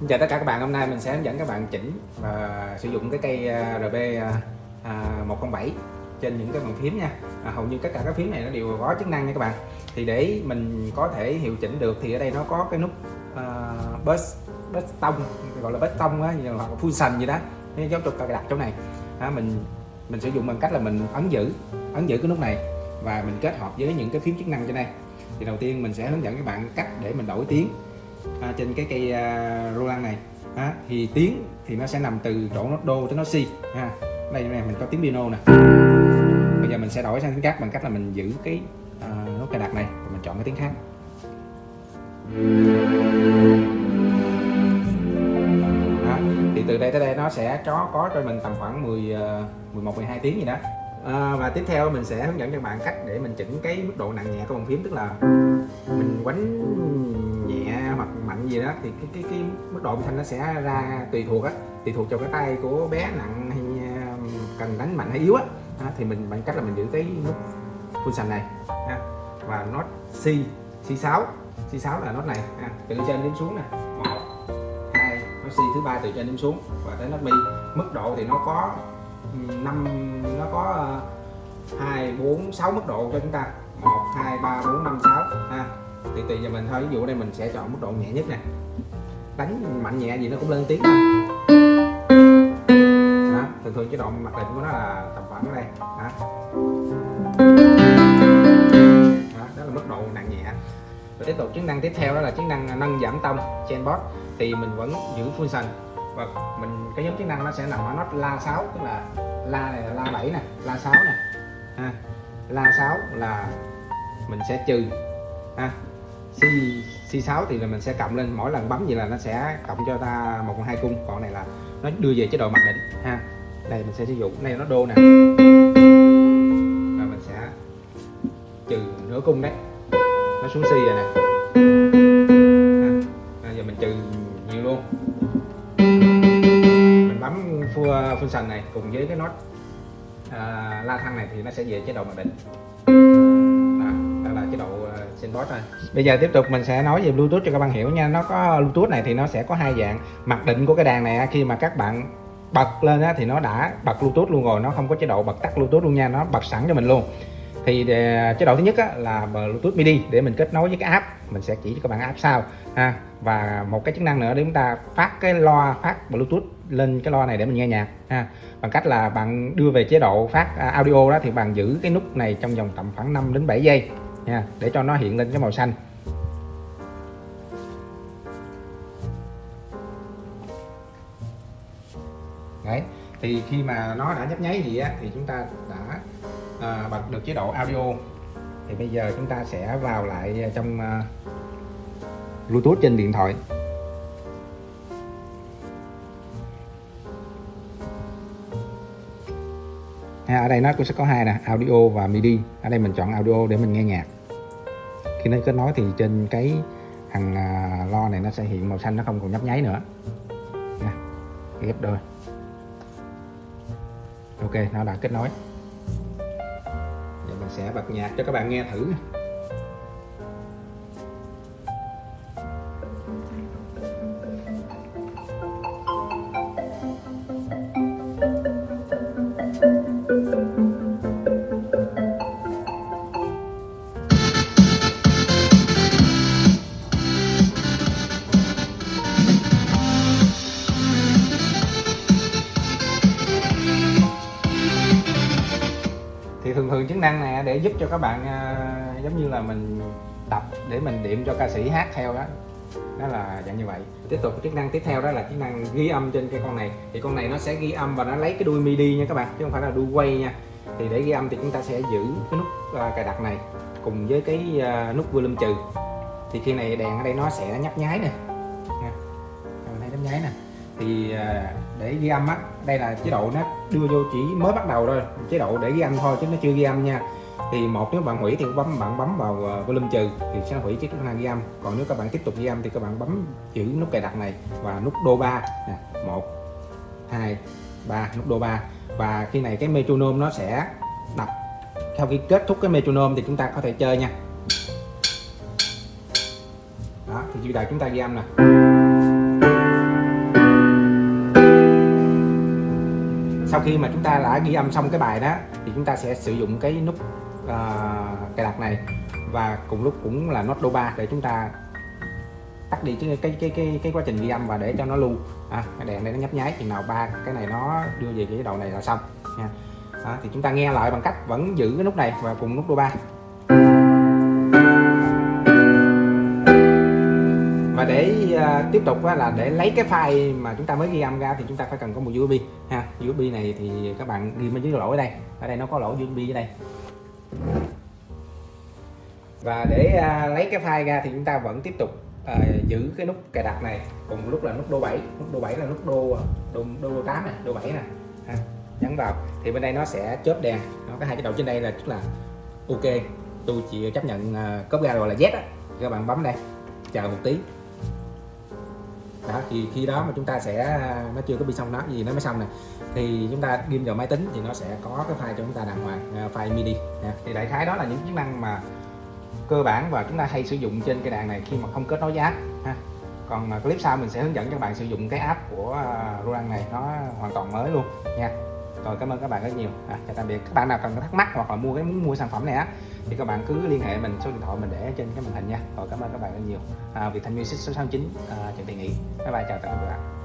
Xin chào tất cả các bạn, hôm nay mình sẽ hướng dẫn các bạn chỉnh và sử dụng cái cây à, RB 107 à, à, trên những cái bàn phím nha. À, Hầu như tất cả các phím này nó đều có chức năng nha các bạn. Thì để mình có thể hiệu chỉnh được thì ở đây nó có cái nút uh, bus, bus tông, gọi là bus tông á, hoặc là function gì đó. Nên giáo trục đặt chỗ này. À, Mình mình sử dụng bằng cách là mình ấn giữ ấn giữ cái nút này và mình kết hợp với những cái phím chức năng trên đây. Thì đầu tiên mình sẽ hướng dẫn các bạn cách để mình đổi tiếng à, trên cái cây à, Roland này. À, thì tiếng thì nó sẽ nằm từ chỗ nốt đô tới nốt si ha. Đây này mình có tiếng piano nè. Bây giờ mình sẽ đổi sang tiếng khác bằng cách là mình giữ cái à, nốt cài đặt này và mình chọn cái tiếng khác. À, thì từ đây tới đây nó sẽ có có cho mình tầm khoảng 10 11 12 tiếng gì đó. À, và tiếp theo mình sẽ hướng dẫn cho bạn cách để mình chỉnh cái mức độ nặng nhẹ của bàn phím tức là mình quánh gì đó thì cái cái cái mức độ âm thanh nó sẽ ra tùy thuộc á tùy thuộc vào cái tay của bé nặng hay um, cần đánh mạnh hay yếu á à, thì mình bằng cách là mình giữ cái nút sành này ha. và nốt C C6 C6 là nốt này ha. từ trên đến xuống nè một hai nốt C thứ ba từ trên đến xuống và tới nốt mi mức độ thì nó có um, năm nó có uh, hai bốn sáu mức độ cho chúng ta một hai ba bốn năm sáu ha thì tùy vào mình thôi ví dụ đây mình sẽ chọn mức độ nhẹ nhất nè đánh mạnh nhẹ gì nó cũng lên tiếng thôi đó, thường thường chế độ mặc định của nó là tầm khoảng ở đây đó. đó, đó là mức độ nặng nhẹ và tiếp tục chức năng tiếp theo đó là chức năng nâng giảm tông trên board thì mình vẫn giữ function và mình cái nhóm chức năng nó sẽ nằm ở nốt la 6 tức là la này là la 7 nè la 6 nè ha. la 6 là mình sẽ trừ ha. C C6 thì là mình sẽ cộng lên mỗi lần bấm gì là nó sẽ cộng cho ta một hai cung. Còn này là nó đưa về chế độ mặc định ha. Đây mình sẽ sử dụng này nó đô nè. Và mình sẽ trừ nửa cung đấy. Nó xuống C rồi nè. Bây giờ mình trừ nhiều luôn. Mình bấm full function này cùng với cái nốt à, la thăng này thì nó sẽ về chế độ mặc định. Đó, đó là chế độ uh, synboard thôi. Bây giờ tiếp tục mình sẽ nói về bluetooth cho các bạn hiểu nha. Nó có bluetooth này thì nó sẽ có hai dạng. Mặc định của cái đàn này khi mà các bạn bật lên á, thì nó đã bật bluetooth luôn rồi. Nó không có chế độ bật tắt bluetooth luôn nha nó bật sẵn cho mình luôn. Thì ờ, chế độ thứ nhất á, là bluetooth midi để mình kết nối với cái app. Mình sẽ chỉ cho các bạn app sau ha. Và một cái chức năng nữa để chúng ta phát cái loa phát bluetooth lên cái loa này để mình nghe nhạc ha. Bằng cách là bạn đưa về chế độ phát à, audio đó thì bạn giữ cái nút này trong vòng tầm khoảng 5 đến 7 giây nha để cho nó hiện lên cái màu xanh. Đấy thì khi mà nó đã nhấp nháy gì á thì chúng ta đã à, bật được chế độ audio. Thì bây giờ chúng ta sẽ vào lại trong uh, Bluetooth trên điện thoại. Ha, ở đây nó cũng sẽ có hai nè audio và MIDI. Ở đây mình chọn audio để mình nghe nhạc. Khi nó kết nối thì trên cái thằng uh, lo này nó sẽ hiện màu xanh nó không còn nhấp nháy nữa. Nha ghép đôi. Ok nó đã kết nối. Giờ mình sẽ bật nhạc cho các bạn nghe thử. Năng này để giúp cho các bạn uh, giống như là mình tập để mình điểm cho ca sĩ hát theo đó. Đó là dạng như vậy. Tiếp tục chức năng tiếp theo đó là chức năng ghi âm trên cái con này. Thì con này nó sẽ ghi âm và nó lấy cái đuôi midi nha các bạn chứ không phải là đuôi quay nha. Thì để ghi âm thì chúng ta sẽ giữ cái nút uh, cài đặt này cùng với cái uh, nút volume trừ. Thì khi này đèn ở đây nó sẽ nhấp nháy nè thì à, để ghi âm á, đây là chế độ nó đưa vô chỉ mới bắt đầu thôi, chế độ để ghi âm thôi chứ nó chưa ghi âm nha. Thì một, nếu bạn hủy thì bấm, bạn bấm vào à, volume trừ thì sẽ hủy chiếc chức năng ghi âm. Còn nếu các bạn tiếp tục ghi âm thì các bạn bấm giữ nút cài đặt này và nút đô 3 nè, một, hai, ba, nút đô 3 và khi này cái metronome nó sẽ đập. Sau khi kết thúc cái metronome thì chúng ta có thể chơi nha. Đó, thì bây giờ chúng ta ghi âm nè. Sau khi mà chúng ta đã ghi âm xong cái bài đó thì chúng ta sẽ sử dụng cái nút uh, cài đặt này. Và cùng lúc cũng là nốt đô ba để chúng ta tắt đi cái cái cái cái, cái quá trình ghi âm và để cho nó lưu. À, cái đèn này nó nhấp nháy chừng nào ba cái này nó đưa về cái đầu này là xong nha. À, thì chúng ta nghe lại bằng cách vẫn giữ cái nút này và cùng nút đô ba. Tiếp tục là để lấy cái file mà chúng ta mới ghi âm ra thì chúng ta phải cần có một USB ha. USB này thì các bạn ghi bên dưới lỗ ở đây. Ở đây nó có lỗ USB ở đây. Và để uh, lấy cái file ra thì chúng ta vẫn tiếp tục uh, giữ cái nút cài đặt này cùng lúc là nút đô 7 nút đô 7 là nút đô à, đô, đô 8 này đô 7 này ha. nhấn vào thì bên đây nó sẽ chớp đèn. Nó có hai cái đầu trên đây là tức là ok. Tôi chỉ chấp nhận uh, cốp ra gọi là Z á. Các bạn bấm đây chờ một tí đó thì khi đó mà chúng ta sẽ nó chưa có bị xong nó gì nó mới xong này. Thì chúng ta ghim vào máy tính thì nó sẽ có cái file cho chúng ta đàng hoàng uh, file midi dạ, thì đại khái đó là những chức năng mà cơ bản và chúng ta hay sử dụng trên cái đàn này khi mà không kết nối với app ha. Còn à, clip sau mình sẽ hướng dẫn cho các bạn sử dụng cái app của à, Roland này nó hoàn toàn mới luôn nha rồi cảm ơn các bạn rất nhiều. À, chào tạm biệt. Các bạn nào cần thắc mắc hoặc là mua cái muốn mua sản phẩm này á thì các bạn cứ liên hệ mình số điện thoại mình để trên cái màn hình nha. Rồi cảm ơn các bạn rất nhiều. À, Việt Thanh Music số 69 à, Trần Thị Nghị. Bye bye chào tạm biệt các bạn.